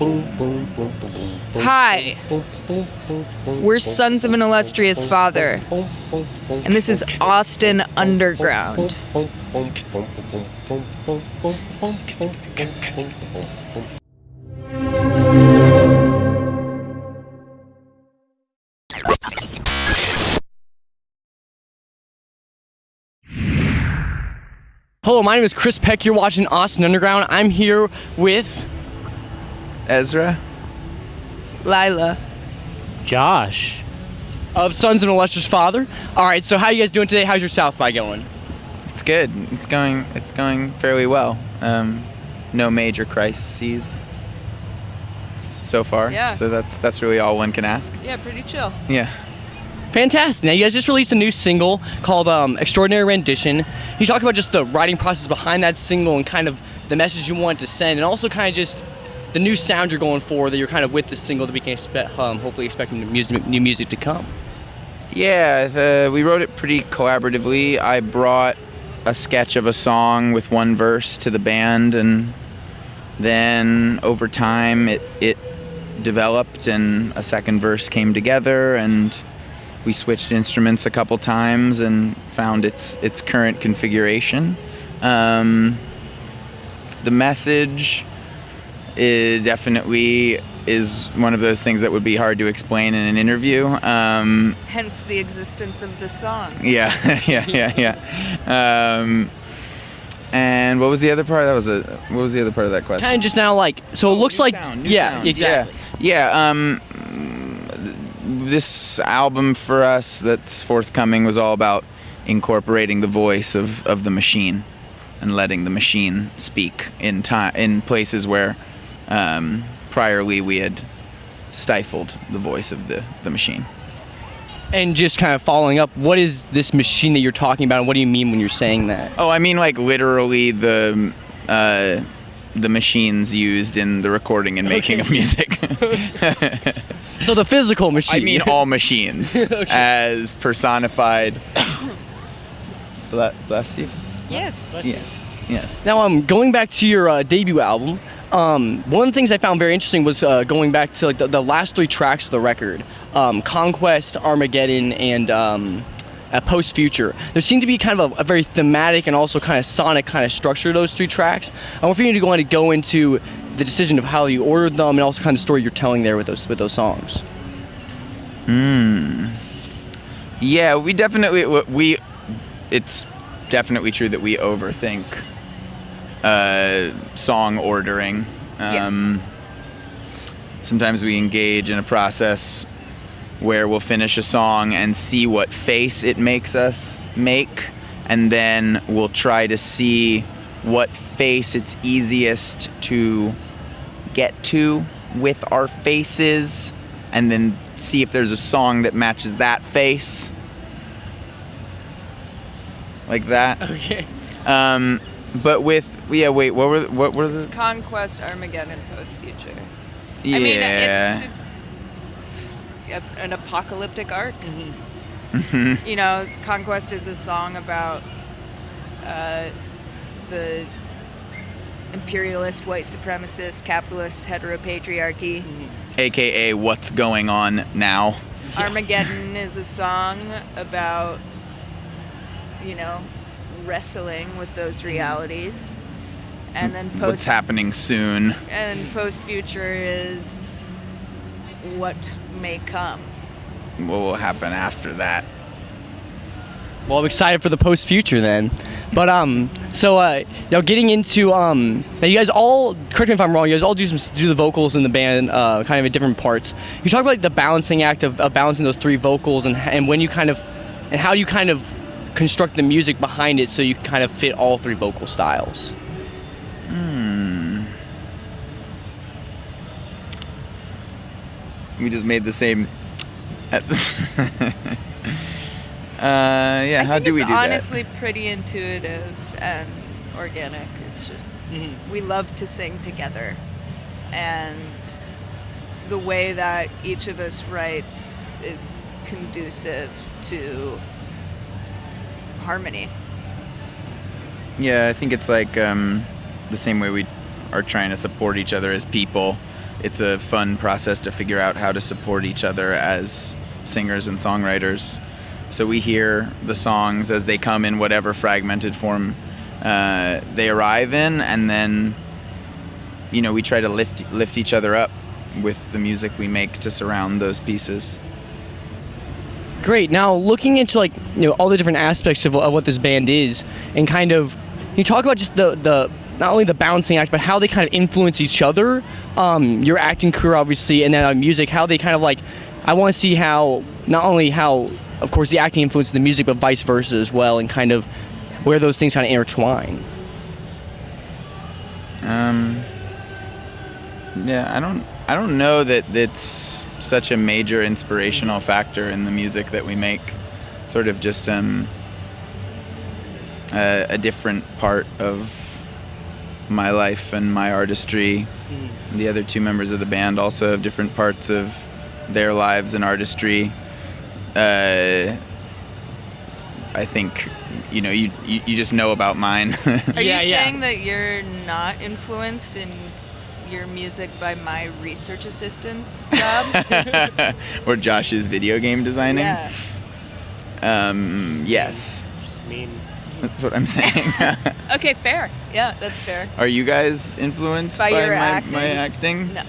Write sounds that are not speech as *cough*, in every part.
Hi. We're sons of an illustrious father. And this is Austin Underground. Hello, my name is Chris Peck. You're watching Austin Underground. I'm here with Ezra. Lilah. Josh. of Sons of an Illustrious Father. All right, so how you guys doing today? How's your South by going? It's good. It's going. It's going fairly well. Um, no major crises so far. Yeah. So that's that's really all one can ask. Yeah, pretty chill. Yeah. Fantastic. Now, you guys just released a new single called um, Extraordinary Rendition. Can you talk about just the writing process behind that single and kind of the message you want to send, and also kind of just the new sound you're going for that you're kind of with the single that we can expect, um, hopefully expecting new music, new music to come. Yeah. The, we wrote it pretty collaboratively. I brought a sketch of a song with one verse to the band, and then over time it it developed, and a second verse came together, and we switched instruments a couple times and found its its current configuration. Um, the message it definitely is one of those things that would be hard to explain in an interview. Um, Hence the existence of the song. yeah, *laughs* yeah, yeah, yeah. Um, and what was the other part? That was a. What was the other part of that question? Kind of just now, like, so it looks New like, sound, new yeah, sound. exactly. Yeah, yeah. Um, this album for us that's forthcoming was all about incorporating the voice of, of the machine and letting the machine speak in time in places where um, priorly we had stifled the voice of the, the machine. And just kind of following up, what is this machine that you're talking about, and what do you mean when you're saying that? Oh, I mean like literally the uh, the machines used in the recording and making of music. *laughs* *laughs* So the physical machine. I mean all machines *laughs* as personified. *coughs* Bless you. Yes. Yes. Yes. Now, um, going back to your uh, debut album, um, one of the things I found very interesting was uh, going back to like the, the last three tracks of the record, um, "Conquest," "Armageddon," and um, uh, "Post Future." There seemed to be kind of a, a very thematic and also kind of sonic kind of structure to those three tracks. I want for you to go to go into the decision of how you ordered them and also kind of story you're telling there with those with those songs. Hmm. Yeah, we definitely we. It's definitely true that we overthink uh, song ordering. Um, Yes. Sometimes we engage in a process where we'll finish a song and see what face it makes us make, and then we'll try to see what face it's easiest to get to with our faces, and then see if there's a song that matches that face. Like that. Okay. Um, but with yeah, wait, what were what were the? It's Conquest, Armageddon, Post Future. yeah? I mean, it's a, an apocalyptic arc. Mm-hmm. You know, Conquest is a song about uh, the imperialist, white supremacist, capitalist heteropatriarchy. AKA what's going on now. Armageddon is a song about, you know, wrestling with those realities. And then post What's happening soon? and post future is what may come. What will happen after that? Well, I'm excited for the post future then. But um, so uh, you know, getting into um, now you guys all correct me if I'm wrong. You guys all do some do the vocals in the band, uh, kind of in different parts. You talk about like, the balancing act of, of balancing those three vocals and and when you kind of and how you kind of construct the music behind it so you kind of fit all three vocal styles. We just made the same. At the *laughs* uh, yeah, I how do we it's do honestly pretty intuitive and organic. It's just we love to sing together, and the way that each of us writes is conducive to harmony. Yeah, I think it's like um, the same way we are trying to support each other as people. it's a fun process to figure out how to support each other as singers and songwriters. So we hear the songs as they come in whatever fragmented form uh, they arrive in, and then you know we try to lift lift each other up with the music we make to surround those pieces. Great. Now, looking into like you know all the different aspects of, of what this band is, and kind of you talk about just the the not only the balancing act, but how they kind of influence each other. Um, your acting career, obviously, and then uh, music. How they kind of like. I want to see how not only how, of course, the acting influences the music, but vice versa as well, and kind of where those things kind of intertwine. Um, yeah, I don't. I don't know that it's such a major inspirational factor in the music that we make. Sort of just um, a, a different part of my life and my artistry. The other two members of the band also have different parts of their lives and artistry. Uh, I think, you know, you, you, you just know about mine. *laughs* Are Yeah, you yeah. saying that you're not influenced in your music by my research assistant job? *laughs* or Josh's video game designing. yeah. Um, yes, Just mean. That's what I'm saying. *laughs* Okay, fair. Yeah, that's fair. Are you guys influenced By by, your my, acting? my acting? No.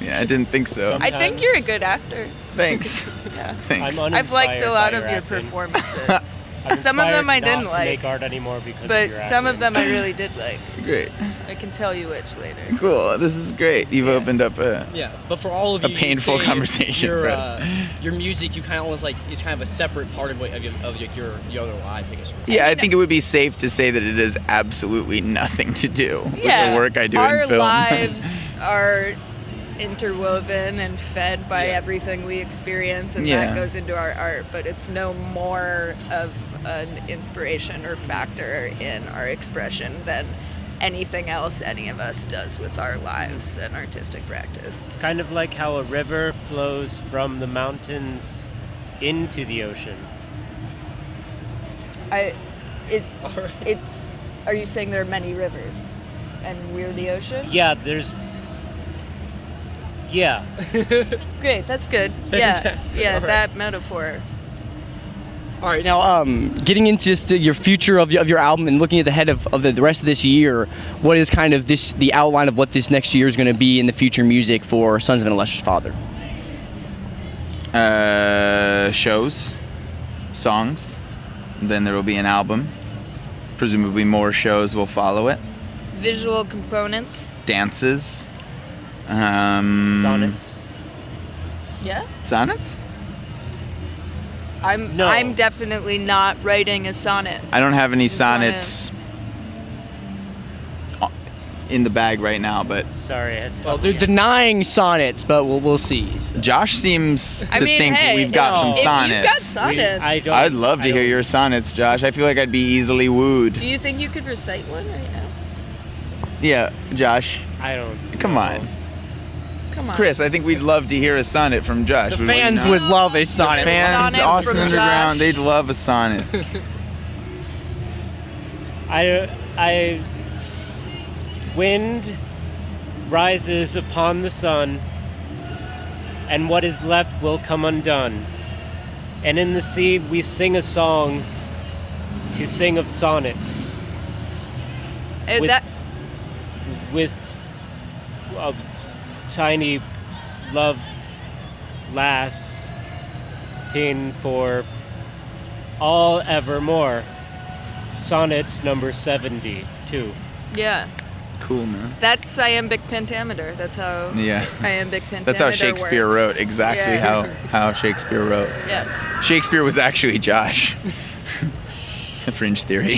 Yeah, I didn't think so. Some- I think you're a good actor. Thanks. *laughs* Yeah. Thanks. I'm I've liked a lot by of your acting. performances. *laughs* I'm Some of them inspired I didn't not like, make art anymore because of but your some of them I really did like. great. I can tell you which later. Cool. This is great. You've Yeah. opened up a. Yeah, but for all of A you, you painful say conversation Your, for us. uh, your music, you kind of almost like is kind of a separate part of, what, of, your, of your, your your other lives, I guess. you would say. Yeah, I think it would be safe to say that it has absolutely nothing to do with yeah. the work I do Our in film. Our lives *laughs* are interwoven and fed by Yeah. everything we experience, and Yeah. that goes into our art. But it's no more of an inspiration or factor in our expression than anything else any of us does with our lives and artistic practice. It's kind of like how a river flows from the mountains into the ocean. I, is *laughs* Alright. it's. Are you saying there are many rivers, and we're the ocean? Yeah, there's. Yeah, *laughs* Great, that's good. Yeah, Fantastic, yeah, alright. that metaphor. All right, now um, getting into just uh, your future of your, of your album and looking at the head of, of the, the rest of this year, what is kind of this the outline of what this next year is going to be in the future music for Sons of an Illustrious Father? uh, shows, songs. Then there will be an album. Presumably more shows will follow it. Visual components. Dances. Um, sonnets. Yeah. Sonnets? I'm No. I'm definitely not writing a sonnet. I don't have any Just wanna- sonnets in the bag right now, but Sorry. I Well, thought they're denying sonnets, but we'll, we'll see. so. Josh seems I to mean, think hey, we've got no. some If If sonnets. you've got We- sonnets, I don't- I'd love to I hear don't- your sonnets, Josh. I feel like I'd be easily wooed. do you think you could recite one right now? Yeah, Josh. I don't. Come know. on. Come on. Chris, I think we'd love to hear a sonnet from Josh. The fans would love a sonnet. Fans, Sonnet Austin from Underground, Josh. they'd love a sonnet. *laughs* I, I, wind rises upon the sun, and what is left will come undone. And in the sea we sing a song to sing of sonnets Uh, with- that with a tiny love lass teen for all evermore. Sonnet number 72. yeah. cool, man. That's iambic pentameter. That's how Yeah. iambic pentameter *laughs* That's how Shakespeare works. wrote, exactly Yeah. how, how Shakespeare wrote. Yeah. Shakespeare was actually Josh. *laughs* Fringe theory.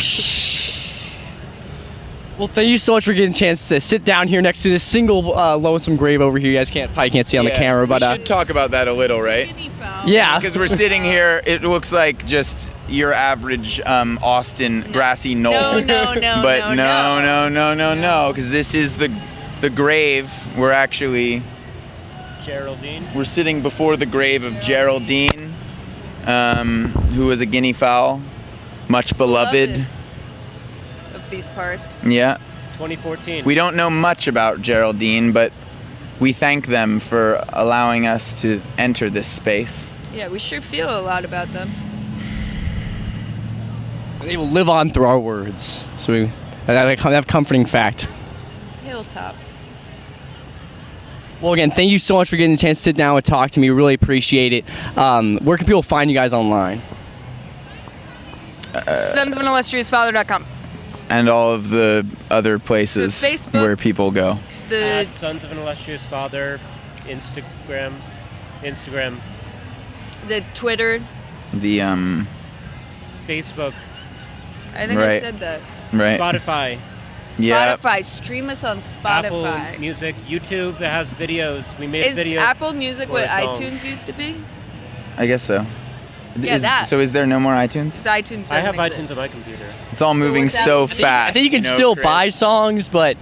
Well, thank you so much for getting a chance to sit down here next to this single uh, lonesome grave over here. You guys can't probably can't see on the camera, but we uh, should talk about that a little, right? yeah. *laughs* Because we're sitting here, it looks like just your average um, Austin grassy knoll. No, no, *laughs* no, but no, no, no. no, no, no, no, because this is the the grave. We're actually Geraldine. we're sitting before the grave of Geraldine, um, who was a guinea fowl, much beloved. Beloved. Of these parts. Yeah. 2014. We don't know much about Geraldine, but we thank them for allowing us to enter this space. Yeah, we sure feel a lot about them. They will live on through our words. So we that, that comforting fact. Hilltop. Well, again, thank you so much for getting the chance to sit down and talk to me. We really appreciate it. Um, where can people find you guys online? Sons of an illustrious father.com. And all of the other places The Facebook- where people go. The At Sons of an Illustrious Father, Instagram, Instagram, the Twitter. The um Facebook, I think I said that. right. Spotify, Yep. Spotify. Stream us on Spotify. Apple Spotify. Music, YouTube that has videos. We made Is video. Apple Music what iTunes used to be? I guess so. Yeah, Is- that. So is there no more iTunes? 'Cause iTunes I doesn't have exist. iTunes on my computer. It's all moving what's so fast. I think you can know, still Chris? buy songs, but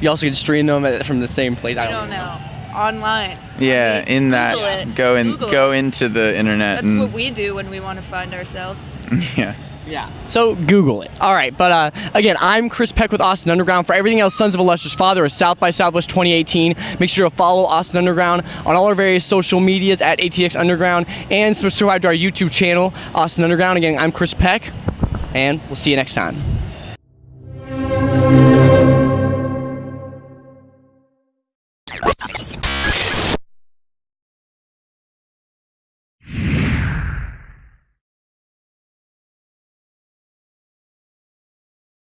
you also can stream them at- from the same place. I don't know. Online. Yeah, I mean, in that Google it. go in Google go us. into the internet That's and what we do when we want to find ourselves. *laughs* yeah. Yeah. So Google it. All right, but uh, again, I'm Chris Peck with Austin Underground. For everything else, Sons of an Illustrious Father is South by Southwest 2018. Make sure to follow Austin Underground on all our various social medias at ATX Underground and subscribe to our YouTube channel, Austin Underground. Again, I'm Chris Peck, and we'll see you next time.